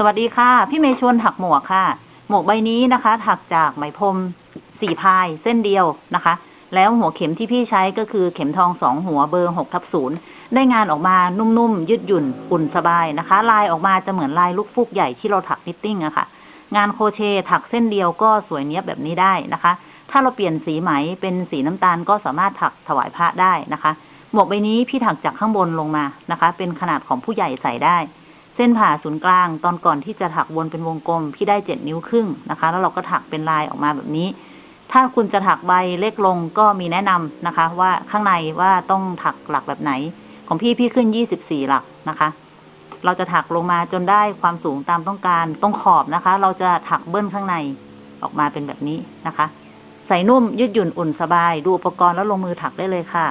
สวัสดีค่ะ พี่เมย์ชวนถักหมวกค่ะ หมวกใบนี้นะคะ ถักจากไหมพรมสี่พายเส้นเดียวนะคะ แล้วหัวเข็มที่พี่ใช้ก็คือเข็มทองสองหัวเบอร์หกทับศูนย์ได้งานออกมานุ่มๆยืดหยุ่นอุ่นสบายนะคะ ลายออกมาจะเหมือนลายลูกฟูกใหญ่ที่เราถักนิตติ้งอะค่ะ งานโคเชถักเส้นเดียวก็สวยเนี้ยบแบบนี้ได้นะคะ ถ้าเราเปลี่ยนสีไหมเป็นสีน้ำตาลก็สามารถถักถวายพระได้นะคะ หมวกใบนี้พี่ถักจากข้างบนลงมานะคะ เป็นขนาดของผู้ใหญ่ใส่ได้ เส้นผ่าศูนย์กลาง ตอนก่อนที่จะถักวนเป็นวงกลม พี่ได้เจ็ดนิ้วครึ่งนะคะ แล้วเราก็ถักเป็นลายออกมาแบบนี้ ถ้าคุณจะถักใบเล็กลงก็มีแนะนำนะคะ ว่าข้างในว่าต้องถักหลักแบบไหน ของพี่พี่ขึ้นยี่สิบสี่หลักนะคะ เราจะถักลงมาจนได้ความสูงตามต้องการตรงขอบนะคะ เราจะถักเบิ้ลข้างในออกมาเป็นแบบนี้นะคะ ใส่นุ่มยืดหยุ่นอุ่นสบาย ดูอุปกรณ์แล้วลงมือถักได้เลยค่ะ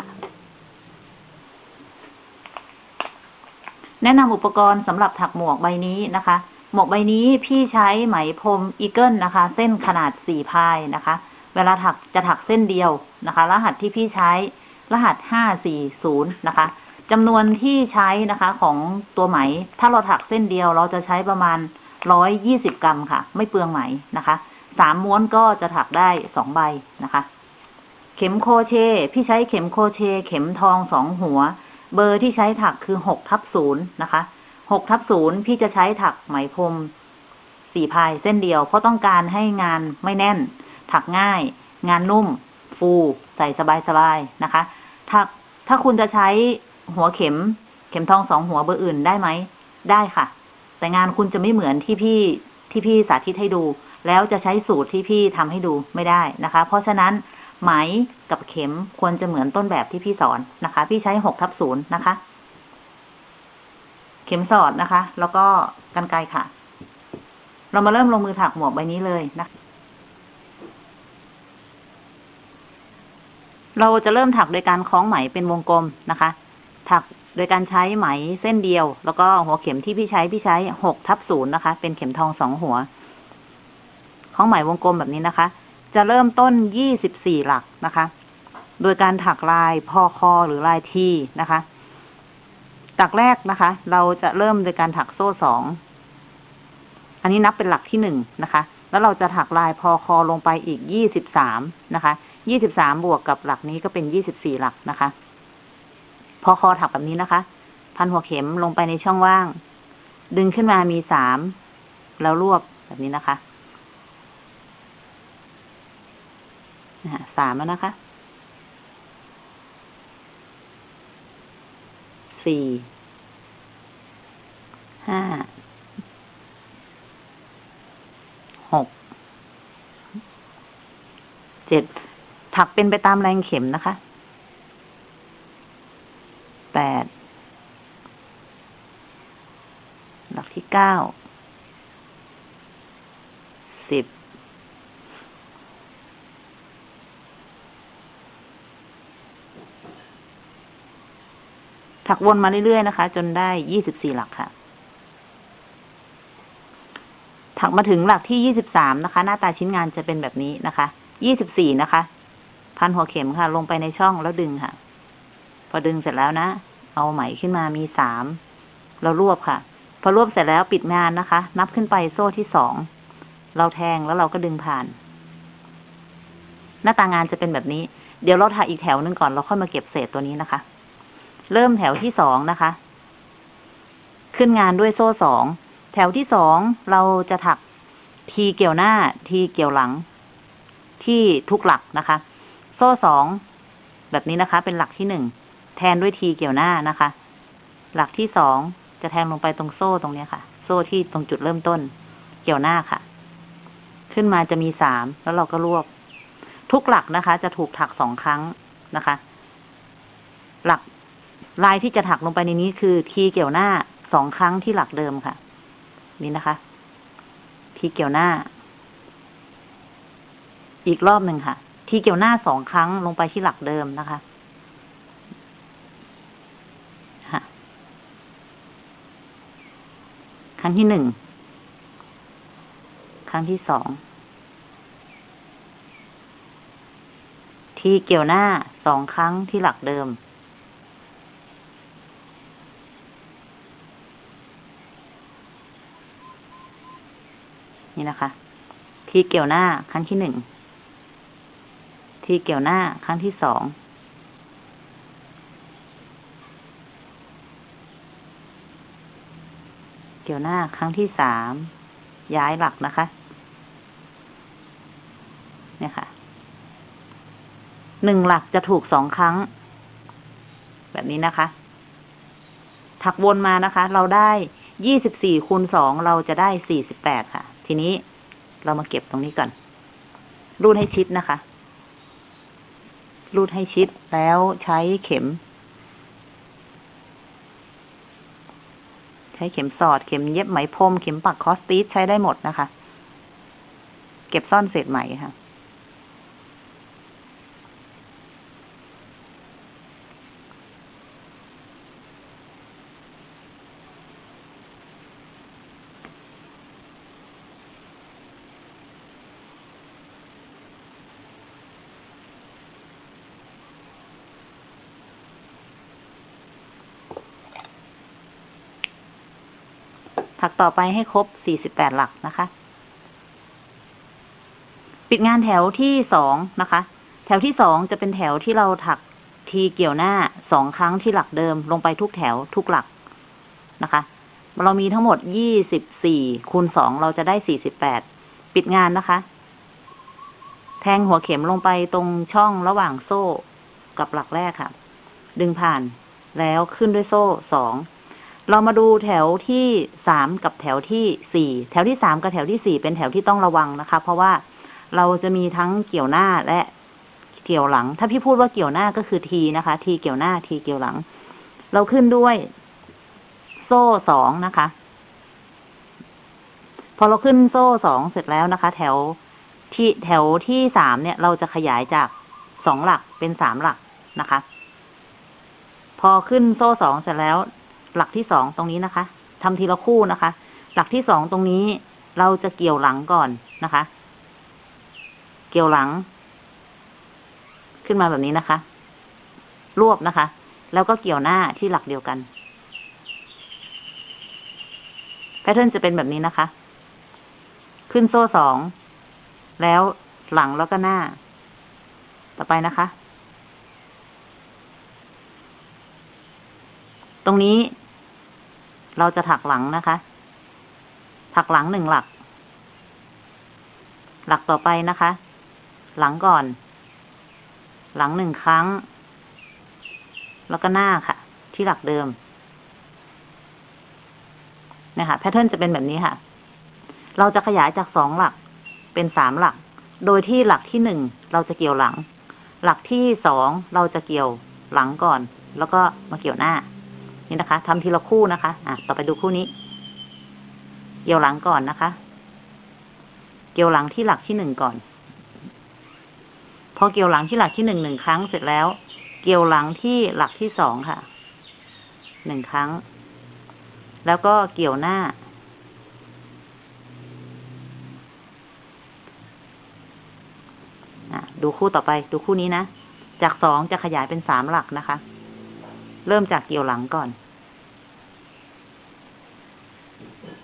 แนะนำอุปกรณ์สำหรับถักหมวกใบนี้นะคะ หมวกใบนี้พี่ใช้ไหมพรม Eagle นะคะ เส้นขนาดสี่ ply นะคะ เวลาถักจะถักเส้นเดียวนะคะ รหัสที่พี่ใช้ รหัสห้าสี่ศูนย์นะคะจำนวนที่ใช้นะคะของตัวไหม ถ้าเราถักเส้นเดียวเราจะใช้ประมาณร้อยยี่สิบกรัมค่ะ ไม่เปลืองไหมนะคะสามม้วนก็จะถักได้สองใบนะคะ เข็มโครเชต์ พี่ใช้เข็มโคเช เข็มทองสองหัว เบอร์ที่ใช้ถักคือหกทับศูนย์นะคะหกทับศูนย์พี่จะใช้ถักไหมพรมสี่พายเส้นเดียว เพราะต้องการให้งานไม่แน่น ถักง่าย งานนุ่ม ฟูใส่สบายๆนะคะถักถ้าคุณจะใช้หัวเข็ม เข็มทองสองหัวเบอร์อื่นได้ไหม ได้ค่ะ แต่งานคุณจะไม่เหมือนที่พี่ที่พี่สาธิตให้ดู แล้วจะใช้สูตรที่พี่ทำให้ดูไม่ได้นะคะ เพราะฉะนั้น ไหมกับเข็มควรจะเหมือนต้นแบบที่พี่สอนนะคะ พี่ใช้หกทับศูนย์นะคะ เข็มสอดนะคะ แล้วก็กันไกรค่ะ เรามาเริ่มลงมือถักหมวกใบนี้เลยนะเราจะเริ่มถักโดยการคล้องไหมเป็นวงกลมนะคะ ถักโดยการใช้ไหมเส้นเดียว แล้วก็หัวเข็มที่พี่ใช้พี่ใช้หกทับศูนย์นะคะ เป็นเข็มทองสองหัวคล้องไหมวงกลมแบบนี้นะคะ จะเริ่มต้นยี่สิบสี่หลักนะคะ โดยการถักลายพอคอหรือลายทีนะคะตักแรกนะคะ เราจะเริ่มโดยการถักโซ่สอง อันนี้นับเป็นหลักที่หนึ่งนะคะ แล้วเราจะถักลายพอคอลงไปอีกยี่สิบสามนะคะ ยี่สิบสามบวกกับหลักนี้ก็เป็นยี่สิบสี่หลักนะคะ พอคอถักแบบนี้นะคะ พันหัวเข็มลงไปในช่องว่าง ดึงขึ้นมามีสาม แล้วรวบแบบนี้นะคะ สามแล้วนะคะสี่ห้าหกเจ็ดถักเป็นไปตามแรงเข็มนะคะแปดหลักที่เก้าสิบ ถักวนมาเรื่อยๆนะคะ จนได้ยี่สิบสี่หลักค่ะ ถักมาถึงหลักที่ยี่สิบสามนะคะ หน้าตาชิ้นงานจะเป็นแบบนี้นะคะยี่สิบสี่นะคะ พันหัวเข็มค่ะ ลงไปในช่องแล้วดึงค่ะ พอดึงเสร็จแล้วนะ เอาไหมขึ้นมามีสามเรารวบค่ะ พอรวบเสร็จแล้วปิดงานนะคะ นับขึ้นไปโซ่ที่สองเราแทงแล้วเราก็ดึงผ่าน หน้าตางานจะเป็นแบบนี้ เดี๋ยวเราถักอีกแถวหนึงก่อนเราค่อยมาเก็บเศษตัวนี้นะคะ เริ่มแถวที่สองนะคะ ขึ้นงานด้วยโซ่สองแถวที่สองเราจะถักทีเกี่ยวหน้าทีเกี่ยวหลัง ที่ทุกหลักนะคะ โซ่สองแบบนี้นะคะ เป็นหลักที่หนึ่งแทนด้วยทีเกี่ยวหน้านะคะ หลักที่สองจะแทงลงไปตรงโซ่ตรงนี้ค่ะ โซ่ที่ตรงจุดเริ่มต้น เกี่ยวหน้าค่ะ ขึ้นมาจะมีสามแล้วเราก็รวบ ทุกหลักนะคะ จะถูกถักสองครั้งนะคะ หลัก ลายที่จะถักลงไปในนี้คือทีเกี่ยวหน้าสองครั้งที่หลักเดิมค่ะ นี่นะคะ ทีเกี่ยวหน้า อีกรอบหนึ่งค่ะ ทีเกี่ยวหน้าสองครั้งลงไปที่หลักเดิมนะคะครั้งที่หนึ่ง ครั้งที่สอง ทีเกี่ยวหน้าสองครั้งที่หลักเดิม นี่นะคะ ทีเกี่ยวหน้าครั้งที่หนึ่ง ทีเกี่ยวหน้าครั้งที่สองเกี่ยวหน้าครั้งที่สามย้ายหลักนะคะ เนี่ยค่ะหนึ่งหลักจะถูกสองครั้ง แบบนี้นะคะ ถักวนมานะคะ เราได้ยี่สิบสี่คูณสองเราจะได้สี่สิบแปดค่ะ ทีนี้เรามาเก็บตรงนี้ก่อน รูดให้ชิดนะคะ รูดให้ชิดแล้วใช้เข็ม ใช้เข็มสอด เข็มเย็บไหมพรม เข็มปักคอสตีสใช้ได้หมดนะคะ เก็บซ่อนเศษไหมค่ะ ถักต่อไปให้ครบ 48 หลักนะคะ ปิดงานแถวที่สองนะคะ แถวที่สองจะเป็นแถวที่เราถักทีเกี่ยวหน้าสองครั้งที่หลักเดิมลงไปทุกแถวทุกหลักนะคะ เรามีทั้งหมด 24คูณสองเราจะได้ 48 ปิดงานนะคะ แทงหัวเข็มลงไปตรงช่องระหว่างโซ่กับหลักแรกค่ะ ดึงผ่านแล้วขึ้นด้วยโซ่สอง เรามาดูแถวที่สามกับแถวที่สี่แถวที่สามกับแถวที่สี่เป็นแถวที่ต้องระวังนะคะ เพราะว่าเราจะมีทั้งเกี่ยวหน้าและเกี่ยวหลัง ถ้าพี่พูดว่าเกี่ยวหน้าก็คือทีนะคะ ทีเกี่ยวหน้าทีเกี่ยวหลัง เราขึ้นด้วย โซ่สองนะคะ พอเราขึ้นโซ่สองเสร็จแล้วนะคะ แถวที่แถวที่สามเนี่ย เราจะขยายจากสองหลักเป็นสามหลักนะคะ พอขึ้นโซ่สองเสร็จแล้ว หลักที่สองตรงนี้นะคะทำทีละคู่นะคะ หลักที่สองตรงนี้เราจะเกี่ยวหลังก่อนนะคะ เกี่ยวหลัง ขึ้นมาแบบนี้นะคะ รวบนะคะ แล้วก็เกี่ยวหน้าที่หลักเดียวกันแพทเทิร์นจะเป็นแบบนี้นะคะ ขึ้นโซ่สอง แล้วหลังแล้วก็หน้า ต่อไปนะคะ ตรงนี้ เราจะถักหลังนะคะ ถักหลังหนึ่งหลัก หลักต่อไปนะคะ หลังก่อน หลังหนึ่งครั้ง แล้วก็หน้าค่ะ ที่หลักเดิมนะคะแพทเทิร์นจะเป็นแบบนี้ค่ะ เราจะขยายจากสองหลักเป็นสามหลัก โดยที่หลักที่หนึ่งเราจะเกี่ยวหลัง หลักที่สองเราจะเกี่ยวหลังก่อน แล้วก็มาเกี่ยวหน้า นี่นะคะทำทีละคู่นะคะ อะ ต่อไปดูคู่นี้ เกี่ยวหลังก่อนนะคะ เกี่ยวหลังที่หลักที่หนึ่งก่อน พอเกี่ยวหลังที่หลักที่หนึ่งหนึ่งครั้งเสร็จแล้ว เกี่ยวหลังที่หลักที่สองค่ะ หนึ่งครั้ง แล้วก็เกี่ยวหน้าอะดูคู่ต่อไป ดูคู่นี้นะ จากสองจะขยายเป็นสามหลักนะคะ เริ่มจากเกี่ยวหลังก่อน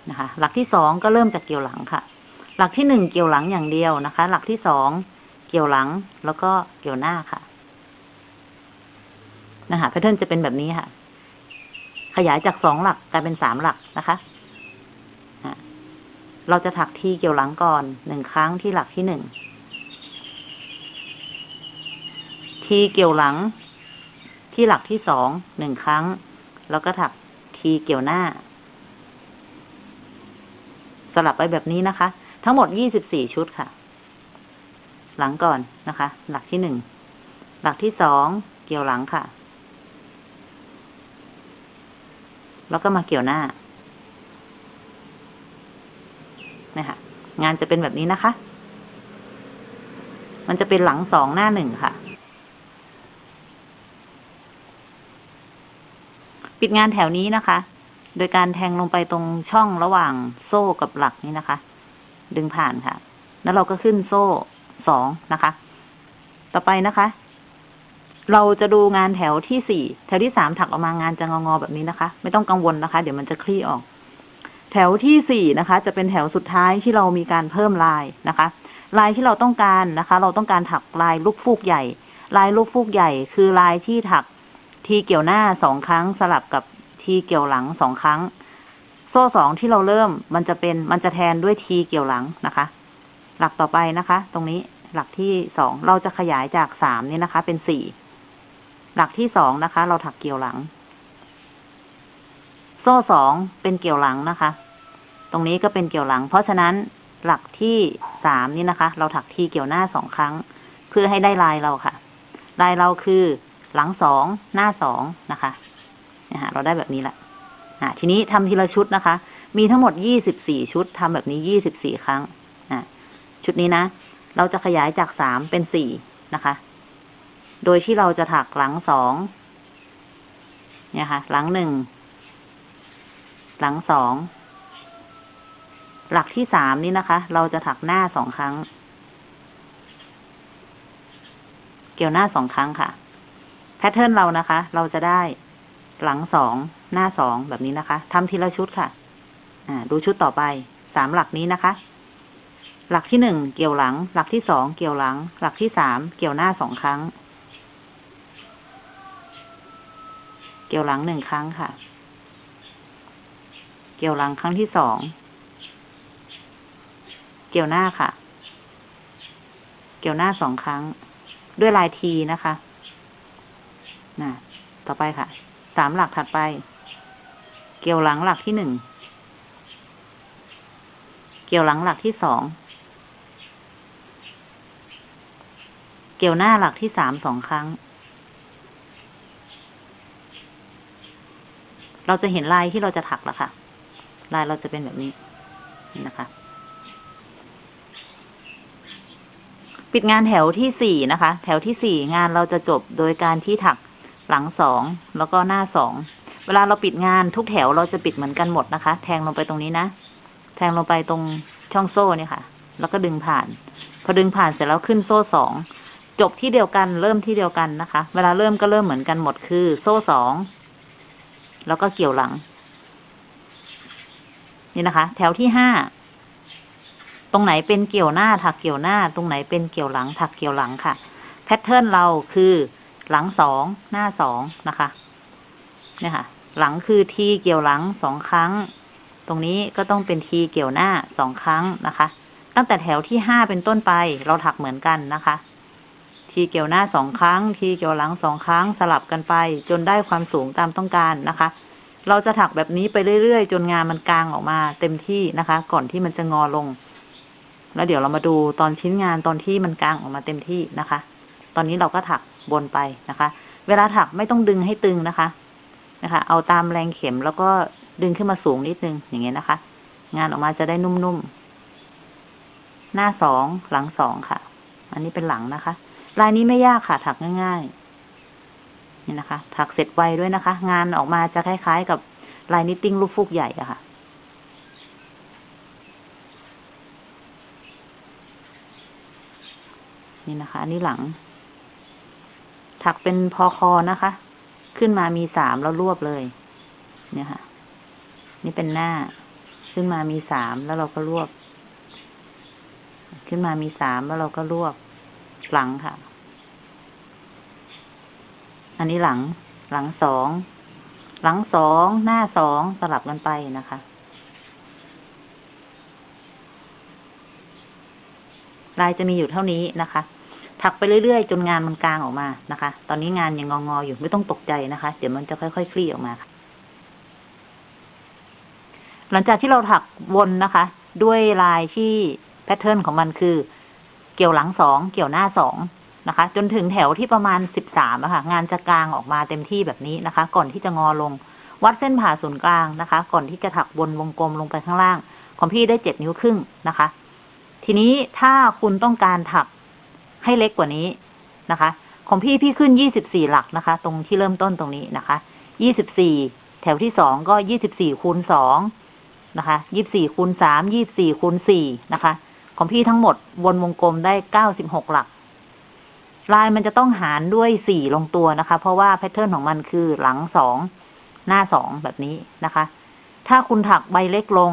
นะคะ หลักที่สองก็เริ่มจากเกี่ยวหลังค่ะ หลักที่หนึ่งเกี่ยวหลังอย่างเดียวนะคะ หลักที่สองเกี่ยวหลังแล้วก็เกี่ยวหน้าค่ะ นะคะแพทเทิร์นจะเป็นแบบนี้ค่ะ ขยายจากสองหลักกลายเป็นสามหลักนะคะเราจะถักทีเกี่ยวหลังก่อนหนึ่งครั้งที่หลักที่หนึ่ง ทีเกี่ยวหลัง ที่หลักที่สองหนึ่งครั้ง แล้วก็ถักทีเกี่ยวหน้า สลับไปแบบนี้นะคะ ทั้งหมดยี่สิบสี่ชุดค่ะ หลังก่อนนะคะ หลักที่หนึ่งหลักที่สองเกี่ยวหลังค่ะ แล้วก็มาเกี่ยวหน้านะคะงานจะเป็นแบบนี้นะคะ มันจะเป็นหลังสองหน้าหนึ่งค่ะ ปิดงานแถวนี้นะคะ โดยการแทงลงไปตรงช่องระหว่างโซ่กับหลักนี้นะคะ ดึงผ่านค่ะ แล้วเราก็ขึ้นโซ่สองนะคะ ต่อไปนะคะ เราจะดูงานแถวที่สี่แถวที่สามถักออกมางานจะงองอแบบนี้นะคะ ไม่ต้องกังวลนะคะ เดี๋ยวมันจะคลี่ออกแแถวที่สี่นะคะ จะเป็นแถวสุดท้ายที่เรามีการเพิ่มลายนะคะ ลายที่เราต้องการนะคะ เราต้องการถักลายลูกฟูกใหญ่ ลายลูกฟูกใหญ่ คือลายที่ถัก ทีเกี่ยวหน้าสองครั้งสลับกับทีเกี่ยวหลังสองครั้ง โซ่สองที่เราเริ่มมันจะเป็นมันจะแทนด้วยทีเกี่ยวหลังนะคะ หลักต่อไปนะคะ ตรงนี้หลักที่สองเราจะขยายจากสามนี่นะคะ เป็นสี่หลักที่สองนะคะ เราถักเกี่ยวหลัง โซ่สองเป็นเกี่ยวหลังนะคะ ตรงนี้ก็เป็นเกี่ยวหลัง เพราะฉะนั้นหลักที่สามนี่นะคะ เราถักทีเกี่ยวหน้าสองครั้ง เพื่อให้ได้ลายเราค่ะ ลายเราคือ หลังสองหน้าสองนะคะนะฮะเราได้แบบนี้แหละอ่าทีนี้ทำทีละชุดนะคะ มีทั้งหมดยี่สิบสี่ชุดทำแบบนี้ยี่สิบสี่ครั้งอ่าชุดนี้นะ เราจะขยายจากสามเป็นสี่นะคะ โดยที่เราจะถักหลังสองเนี่ยค่ะ หลังหนึ่ง หลังสอง หลักที่สามนี่นะคะ เราจะถักหน้าสองครั้ง เกี่ยวหน้าสองครั้งค่ะ พทเทิร์นเรานะคะ เราจะได้หลังสองหน้าสองแบบนี้นะคะทำทีละชุดค่ะ อ่า ดูชุดต่อไปสามหลักนี้นะคะ หลักที่หนึ่งเกี่ยวหลัง หลักที่สองเกี่ยวหลัง หลักที่สามเกี่ยวหน้าสองครั้ง เกี่ยวหลังหนึ่งครั้งค่ะ เกี่ยวหลังครั้งที่สองเกี่ยวหน้าค่ะ เกี่ยวหน้าสองครั้ง ด้วยลายทีนะคะ นะต่อไปค่ะ สามหลักถัดไป เกี่ยวหลังหลักที่หนึ่ง เกี่ยวหลังหลักที่สอง เกี่ยวหน้าหลักที่สามสองครั้ง เราจะเห็นลายที่เราจะถักแล้วค่ะ ลายเราจะเป็นแบบนี้นะคะ ปิดงานแถวที่สี่นะคะ แถวที่สี่งานเราจะจบโดยการที่ถัก หลังสองแล้วก็หน้าสองเวลาเราปิดงานทุกแถวเราจะปิดเหมือนกันหมดนะคะ แทงลงไปตรงนี้นะแทงลงไปตรงช่องโซ่เนี่ยค่ะ แล้วก็ดึงผ่าน พอดึงผ่านเสร็จแล้วขึ้นโซ่สองจบที่เดียวกันเริ่มที่เดียวกันนะคะ เวลาเริ่มก็เริ่มเหมือนกันหมดคือ โซ่สองแล้วก็เกี่ยวหลัง นี่นะคะ แถวที่ห้าตรงไหนเป็นเกี่ยวหน้าถักเกี่ยวหน้า ตรงไหนเป็นเกี่ยวหลังถักเกี่ยวหลังค่ะ แพทเทิร์นเราคือ หลังสองหน้าสองนะคะเนี่ยค่ะ หลังคือทีเกี่ยวหลังสองครั้ง ตรงนี้ก็ต้องเป็นทีเกี่ยวหน้าสองครั้งนะคะ ตั้งแต่แถวที่ห้าเป็นต้นไป เราถักเหมือนกันนะคะ ทีเกี่ยวหน้าสองครั้ง ทีเกี่ยวหลังสองครั้งสลับกันไป จนได้ความสูงตามต้องการนะคะ เราจะถักแบบนี้ไปเรื่อยๆ จนงานมันกลางออกมาเต็มที่นะคะ ก่อนที่มันจะงอลง แล้วเดี๋ยวเรามาดูตอนชิ้นงานตอนที่มันกลางออกมาเต็มที่นะคะ ตอนนี้เราก็ถัก บนไปนะคะ เวลาถักไม่ต้องดึงให้ตึงนะคะ นะคะ เอาตามแรงเข็มแล้วก็ดึงขึ้นมาสูงนิดนึงอย่างเงี้ยนะคะ งานออกมาจะได้นุ่มๆ หน้าสองหลังสองค่ะ อันนี้เป็นหลังนะคะ ลายนี้ไม่ยากค่ะ ถักง่ายๆ นี่นะคะ ถักเสร็จไวด้วยนะคะ งานออกมาจะคล้ายๆกับลาย knitting ลูกฟูกใหญ่อะค่ะนี่นะคะ อันนี้หลัง ถักเป็นพอคอนะคะ ขึ้นมามีสามแล้วรวบเลย เนี่ยค่ะ นี่เป็นหน้า ขึ้นมามีสามแล้วเราก็รวบ ขึ้นมามีสามแล้วเราก็รวบ หลังค่ะ อันนี้หลัง หลังสอง หลังสอง หน้าสองสลับกันไปนะคะลายจะมีอยู่เท่านี้นะคะ ถักไปเรื่อยๆ จนงานมันกลางออกมานะคะ ตอนนี้งานยังงอๆอยู่ไม่ต้องตกใจนะคะ เดี๋ยวมันจะค่อยๆคลี่ออกมาค่ะหลังจากที่เราถักวนนะคะ ด้วยลายที่แพทเทิร์นของมันคือ เกี่ยวหลังสองเกี่ยวหน้าสองนะคะ จนถึงแถวที่ประมาณสิบสามอะค่ะ งานจะกลางออกมาเต็มที่แบบนี้นะคะ ก่อนที่จะงอลง วัดเส้นผ่าศูนย์กลางนะคะ ก่อนที่จะถักวนวงกลมลงไปข้างล่าง ของพี่ได้เจ็ดนิ้วครึ่งนะคะ ทีนี้ถ้าคุณต้องการถัก ให้เล็กกว่านี้นะคะ ของพี่พี่ขึ้นยี่สิบสี่หลักนะคะ ตรงที่เริ่มต้นตรงนี้นะคะยี่สิบสี่แถวที่สองก็ยี่สิบสี่คูณสองนะคะยี่สี่คูณสามยี่สี่คูณสี่นะคะ ของพี่ทั้งหมดวนวงกลมได้เก้าสิบหกหลัก ลายมันจะต้องหารด้วยสี่ลงตัวนะคะ เพราะว่าแพทเทิร์นของมันคือหลังสองหน้าสองแบบนี้นะคะ ถ้าคุณถักใบเล็กลง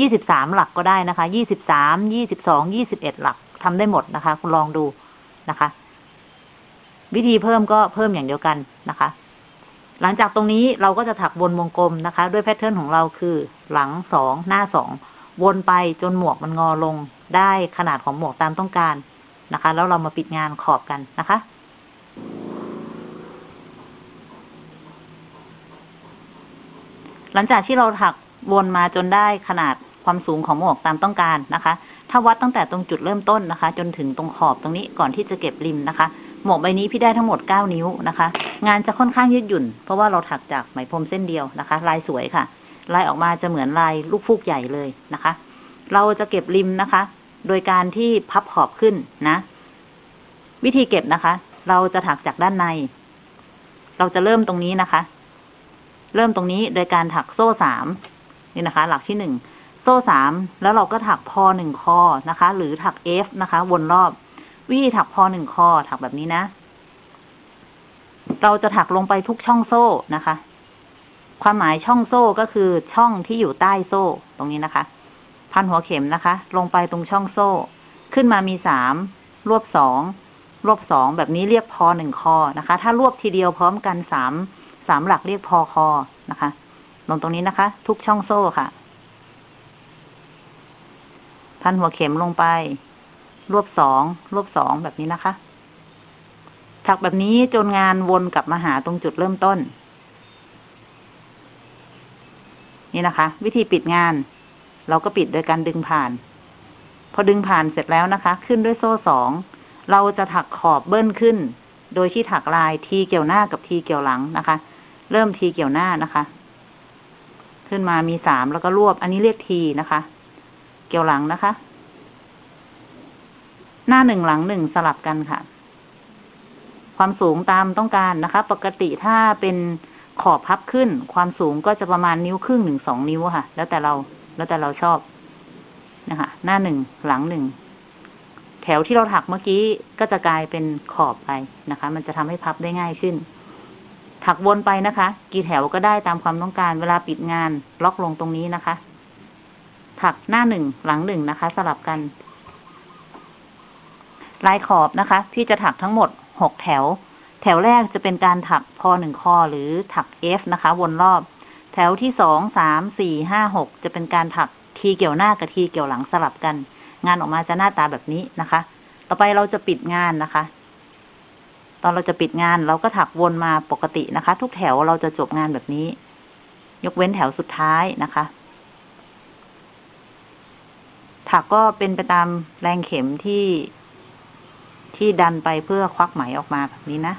ยี่สิบสามหลักก็ได้นะคะยี่สิบสามยี่สิบสองยี่สิบเอ็ดหลักทำได้หมดนะคะ คุณลองดู นะคะ วิธีเพิ่มก็เพิ่มอย่างเดียวกันนะคะ หลังจากตรงนี้เราก็จะถักวนวงกลมนะคะ ด้วยแพทเทิร์นของเราคือหลังสองหน้าสองวนไปจนหมวกมันงอลงได้ขนาดของหมวกตามต้องการนะคะ แล้วเรามาปิดงานขอบกันนะคะหลังจากที่เราถักวนมาจนได้ขนาดความสูงของหมวกตามต้องการนะคะ ถ้าวัดตั้งแต่ตรงจุดเริ่มต้นนะคะ จนถึงตรงขอบตรงนี้ก่อนที่จะเก็บริมนะคะ หมวกใบนี้พี่ได้ทั้งหมดเก้านิ้วนะคะ งานจะค่อนข้างยืดหยุ่น เพราะว่าเราถักจากไหมพรมเส้นเดียวนะคะ ลายสวยค่ะ ลายออกมาจะเหมือนลายลูกฟูกใหญ่เลยนะคะ เราจะเก็บริมนะคะ โดยการที่พับขอบขึ้นนะ วิธีเก็บนะคะ เราจะถักจากด้านใน เราจะเริ่มตรงนี้นะคะ เริ่มตรงนี้โดยการถักโซ่สามนี่นะคะ หลักที่หนึ่ง โซ่สามแล้วเราก็ถักพอหนึ่งคอนะคะ หรือถักเอฟนะคะ วนรอบ วิธีถักพอหนึ่งคอถักแบบนี้นะ เราจะถักลงไปทุกช่องโซ่นะคะ ความหมายช่องโซ่ก็คือช่องที่อยู่ใต้โซ่ตรงนี้นะคะ พันหัวเข็มนะคะ ลงไปตรงช่องโซ่ ขึ้นมามีสามรวบสองรวบสองแบบนี้เรียกพอหนึ่งคอนะคะ ถ้ารวบทีเดียวพร้อมกันสามสามหลักเรียกพอคอนะคะ ลงตรงนี้นะคะ ทุกช่องโซ่ค่ะ พันหัวเข็มลงไป รวบสองรวบสองแบบนี้นะคะ ถักแบบนี้จนงานวนกลับมาหาตรงจุดเริ่มต้น นี่นะคะ วิธีปิดงาน เราก็ปิดโดยการดึงผ่าน พอดึงผ่านเสร็จแล้วนะคะ ขึ้นด้วยโซ่สองเราจะถักขอบเบิ้ลขึ้น โดยที่ถักลายทีเกี่ยวหน้ากับทีเกี่ยวหลังนะคะ เริ่มทีเกี่ยวหน้านะคะ ขึ้นมามีสามแล้วก็รวบ อันนี้เรียกทีนะคะ เกี่ยวหลังนะคะ หน้าหนึ่งหลังหนึ่งสลับกันค่ะ ความสูงตามต้องการนะคะ ปกติถ้าเป็นขอบพับขึ้น ความสูงก็จะประมาณนิ้วครึ่งหนึ่งสองนิ้วค่ะ แล้วแต่เราแล้วแต่เราชอบนะคะ หน้าหนึ่งหลังหนึ่งแถวที่เราถักเมื่อกี้ก็จะกลายเป็นขอบไปนะคะ มันจะทำให้พับได้ง่ายขึ้น ถักวนไปนะคะ กี่แถวก็ได้ตามความต้องการ เวลาปิดงาน ล็อกลงตรงนี้นะคะ ถักหน้าหนึ่งหลังหนึ่งนะคะ สลับกัน ลายขอบนะคะ ที่จะถักทั้งหมดหกแถว แถวแรกจะเป็นการถักพอหนึ่งคอหรือถักเอฟนะคะ วนรอบ แถวที่สองสามสี่ห้าหกจะเป็นการถักทีเกี่ยวหน้ากับทีเกี่ยวหลังสลับกัน งานออกมาจะหน้าตาแบบนี้นะคะ ต่อไปเราจะปิดงานนะคะ ตอนเราจะปิดงานเราก็ถักวนมาปกตินะคะ ทุกแถวเราจะจบงานแบบนี้ ยกเว้นแถวสุดท้ายนะคะ ถักก็เป็นไปตามแรงเข็มที่ที่ดันไปเพื่อควักไหมออกมาแบบนี้นะ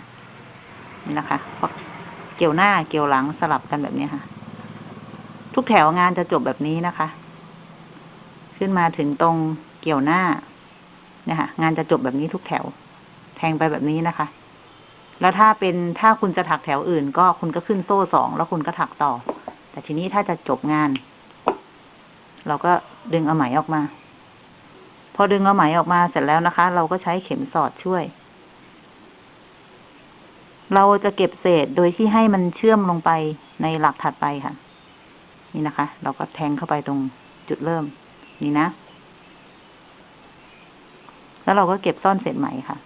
นี่นะคะควักเกี่ยวหน้าเกี่ยวหลังสลับกันแบบนี้ค่ะ ทุกแถวงานจะจบแบบนี้นะคะ ขึ้นมาถึงตรงเกี่ยวหน้าเนี่ยค่ะ งานจะจบแบบนี้ทุกแถว แทงไปแบบนี้นะคะ แล้วถ้าเป็นถ้าคุณจะถักแถวอื่น ก็คุณก็ขึ้นโซ่สองแล้วคุณก็ถักต่อ แต่ทีนี้ถ้าจะจบงาน เราก็ดึงเอาไหมออกมา พอดึงเอาไหมออกมาเสร็จแล้วนะคะ เราก็ใช้เข็มสอดช่วย เราจะเก็บเศษโดยที่ให้มันเชื่อมลงไปในหลักถัดไปค่ะ นี่นะคะ เราก็แทงเข้าไปตรงจุดเริ่ม นี่นะ แล้วเราก็เก็บซ่อนเศษไหมค่ะ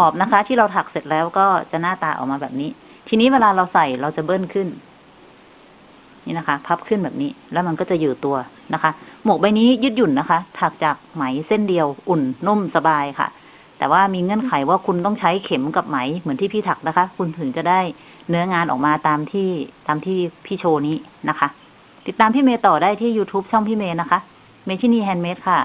อบนะคะ ที่เราถักเสร็จแล้วก็จะหน้าตาออกมาแบบนี้ ทีนี้เวลาเราใส่เราจะเบิ้ลขึ้น นี่นะคะ พับขึ้นแบบนี้ แล้วมันก็จะอยู่ตัวนะคะ หมวกใบนี้ยืดหยุ่นนะคะ ถักจากไหมเส้นเดียวอุ่นนุ่มสบายค่ะ แต่ว่ามีเงื่อนไขว่าคุณต้องใช้เข็มกับไหมเหมือนที่พี่ถักนะคะ คุณถึงจะได้เนื้องานออกมาตามที่ตามที่พี่โชว์นี้นะคะ ติดตามพี่เมย์ต่อได้ที่ YouTube ช่องพี่เมย์นะคะ เมชินีแฮนด์เมดค่ะ